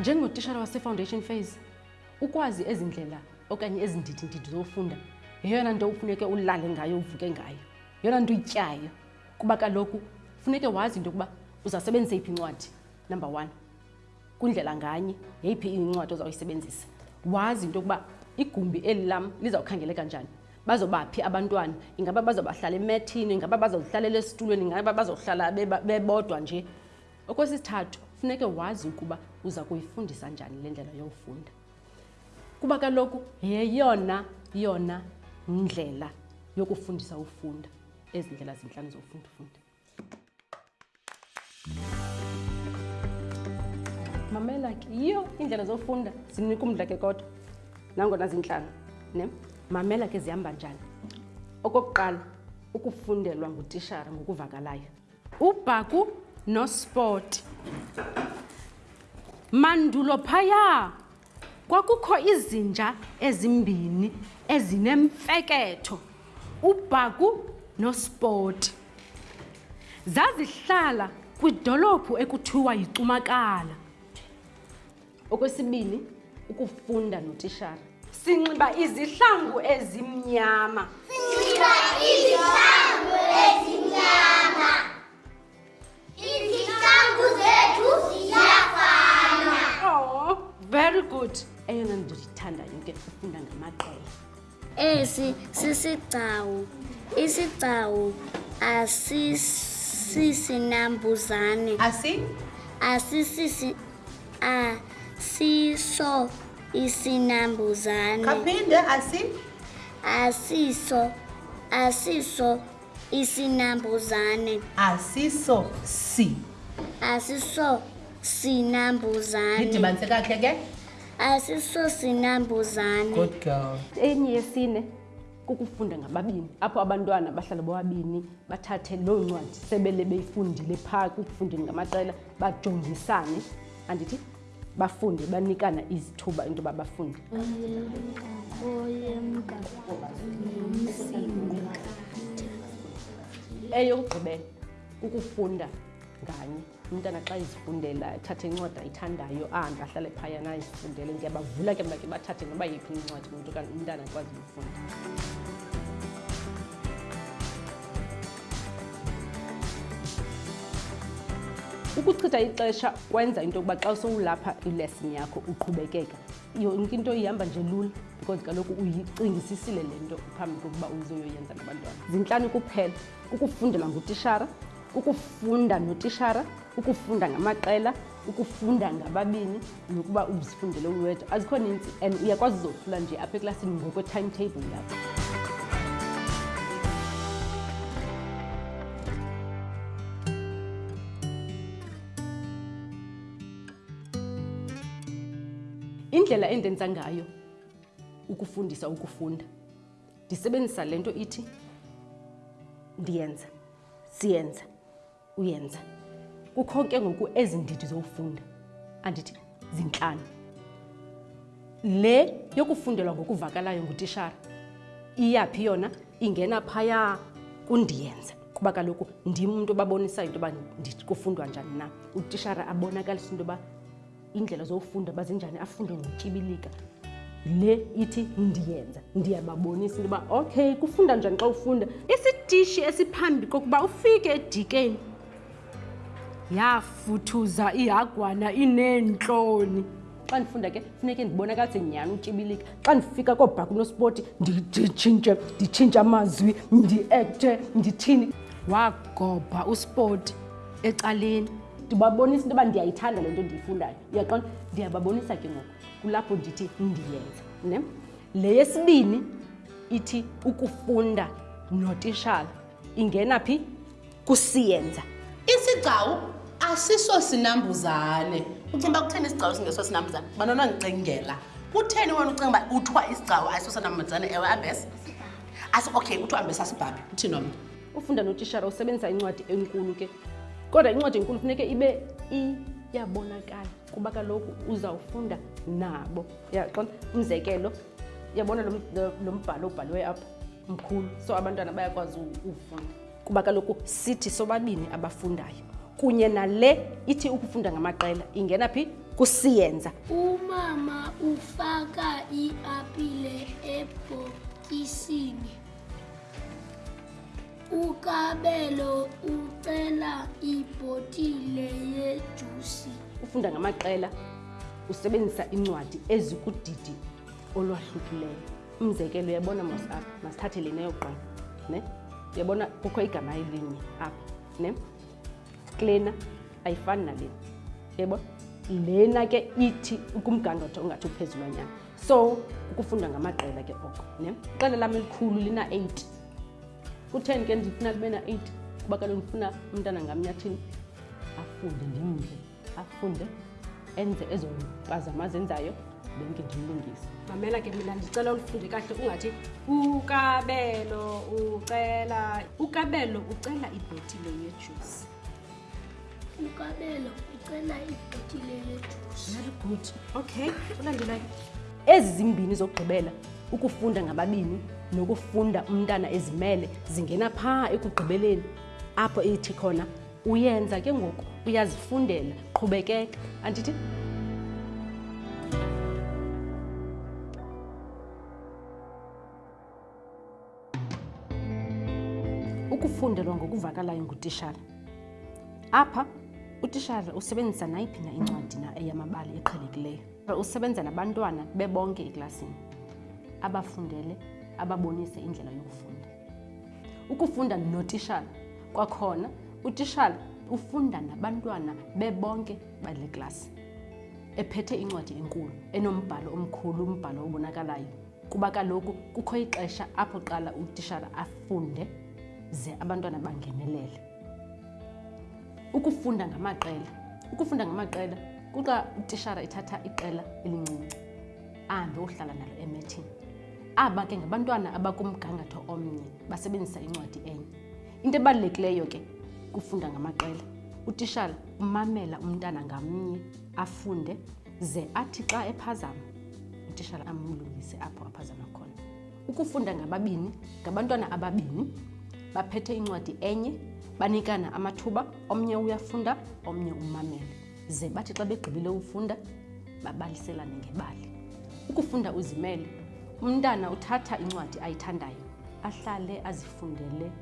njengotishara wasefoundation phase ukwazi ezi ndlela okanye ezi ndidindidi zofunda yeyona nto ufuneke ulale ngayo uvuke ngayo yeyona nto ityayo kuba kaloku funeke wazi into yokuba uzasebenzisa yiphi incwadi number one Kwindlela nganye, yeyiphi incwadi ozawuyisebenzisa? Wazi into yokuba igumbi eli lam lizawukhangeleka njani? Bazobaphi abantwana? Ingaba bazobahlala emethini? Ingaba bazozihlalela esitulweni? Ingaba bazohlala bebodwa nje? Okwesithathu, funeke wazi ukuba uza kuyifundisa njani le ndlela yofunda. Kuba kaloku yeyona yona ndlela yokufundisa ufunda ezi ndlela zintlanu zofunda ufunda. mamela ke yiyo iindlela zofunda zinika umdla ke kodwa nangona zintlanga ne mamela ke zihamba njani okokuqala ukufundelwa ngutishara ngokuvakalayo ubhaku nospoti mandulo phaya Kwakukho izinja ezimbini ezinemfeketho, uBhaku noSpoti. Zazihlala kwidolophu ekuthiwa yiCumakala. Okwesibini, ukufunda notishara. Sinxiba izihlangu ezimnyama. Sinxiba izihlangu ezimnyama. Izitambu zethu ziyafana. Oh, very good. Eyona nto ndithandayo ke ufunda ngamaqela. Esi sisigcawu. Isigcawu asisisinambuzane. Asi? Asisisi asiso isinambuzane. Kaphinde asi? Asiso asiso isinambuzane asiso si asiso sinambuzane ndidibanise kakhe ke asiso sinambuzane good girl enye yesine kukufunda ngababini apho abantwana bahlala bobabini bathathe loo ncwadi sebele beyifundile phaa kukufundeni ngamaqela bajongisane andithi bafunde banikana izithuba into yoba bafunde eyokugqibela kukufunda nganye umntana xa izifundela athathe incwadi ayithandayo ahambe ahlale phayana izifundele ndiyabavula ke mna ke bathathe noba yiphi incwadi umntu kanti umntana akwazi Ukuchitha ixesha kwenza into yokuba xa sowulapha ilesson yakho uqhubekeka yonke into ihamba nje lula because kaloku uyicingisisile le nto phambi kokuba uzoyoyenza nabantwana zintlani kuphela ukufundela ngutishara ukufunda notishara ukufunda ngamaqela ukufunda ngababini nokuba uzifundele uwedwa azikho ninzi and uyakwazi uzohlula nje apha eklasini ngokwe-timetable yakho indlela endenza ngayo ukufundisa ukufunda ndisebenzisa le nto ithi ndiyenza siyenza uyenza kukho ke ngoku ezi ndidi zokufunda andithi zintlanu le yokufundelwa ngokuvakalayo ngutishara iyaphi yona ingena phaya kundiyenza kuba kaloku ndim umntu obabonisayo into yoba kufundwa njani na utishara abonakalisa into yoba iindlela zofunda uba zinjani afunde ngotyibilika le ithi ndiyenza ndiyababonisa into yoba okay kufunda njani xa ufunda isitishi esiphambi kokuba ufike edikeni yafuthuza ihagwana ineentloni xa ndifunda ke funeke ndibonakalise nyhani utyibilika xa ndifika koobhaka unospoti nditshintshe nditshintshe amazwi ndiekte ndithini wagobha uspoti ecaleni ndibabonisa into yoba ndiyayithanda le nto ndiyifundayo uyaqona ndiyababonisa ke ngoku kulapho ndithi ndiyenza ne le yesibini ithi ukufunda notishala ingena phi kusiyenza isigcawu asiso sinambuzane ucinga uba kutheni isigcawu singeso sinambuzane banona ndicingela kutheni wena ucinga uba kuthiwa isigcawu ayiso sinambuzane ewe ambes okay kuthiwa ambes asibhabhi uthini omnye ufunda notishara usebenzisa incwadi enkulu ke kodwa incwadi enkulu funeke ibe iyabonakala kuba kaloku uzawufunda nabo yaqona umzekelo yabona lo mbhalo obhaliweyo apha mkhulu so abantwana bayakwazi ufunda kuba kaloku sithi sobabini abafundayo kunye nale ithi ukufunda ngamaqela ingena phi kusiyenza umama ufaka iapile ebhokisini ukabelo ucela ibhotile yejusi ufunda ngamaqela usebenzisa incwadi ezikudidi olwahlukileyo umzekelo uyabona mos apha masithathe le neyoqala ne uyabona kukho igama elinye apha ne klena ayifani nalena yebo lena ke ithi kumgangatho ongathi uphezulwanyana so ukufunda ngamaqela ke oko ne iqela lam elikhulu lina-eight kutheni ke ndifuna libe na-eight kuba kaloku ndifuna umntana ngamnye athini afunde ndimndle afunde enze ezo mpazama azenzayo benke ndimlungise mamela ke mina ndicela ulifunde kahle ungathi ukabelo ucela ukabelo ucela ibhotile yejusi ukabelo ucela ibhotile yejusi very good okay ulandelayo ezi zimbini zokugqibela ukufunda ngababini nokufunda umntana ezimele zingena phaa ekugqibeleni apho ithi khona uyenza ke ngoku uyazifundela qhubekeka andithi Ukufundelwa ngokuvakalayo ngutishara. Apha utishara usebenzisa nayiphi na incwadi na eyamabali eqhelekileyo. Usebenza nabantwana bebonke eklasini abafundele ababonise indlela yokufunda. Ukufunda notishara kwakhona utishara ufunda nabantwana bebonke bale klasi ephethe incwadi enkulu enombhalo omkhulu umbhalo obonakalayo. kuba kaloku kukho ixesha apho qala utishara afunde ze abantwana bangenelele ukufunda ngamaqela ukufunda ngamaqela kuxa utishara ithatha iqela elincinci ahambe uhlala nalo emethini aba ke ngabantwana abakumgangatho omnye basebenzisa incwadi enye into ebalulekileyo ke kufunda ngamaqela utishara umamela umntana ngamnye afunde ze athi xa ephazama utishala amlungise apho aphazama khona ukufunda ngababini ngabantwana ababini baphethe incwadi enye banikana amathuba omnye uyafunda omnye umamele ze bathi xa begqibile ufunda babaliselane ngebali ukufunda uzimele umntana uthatha incwadi ayithandayo ahlale azifundele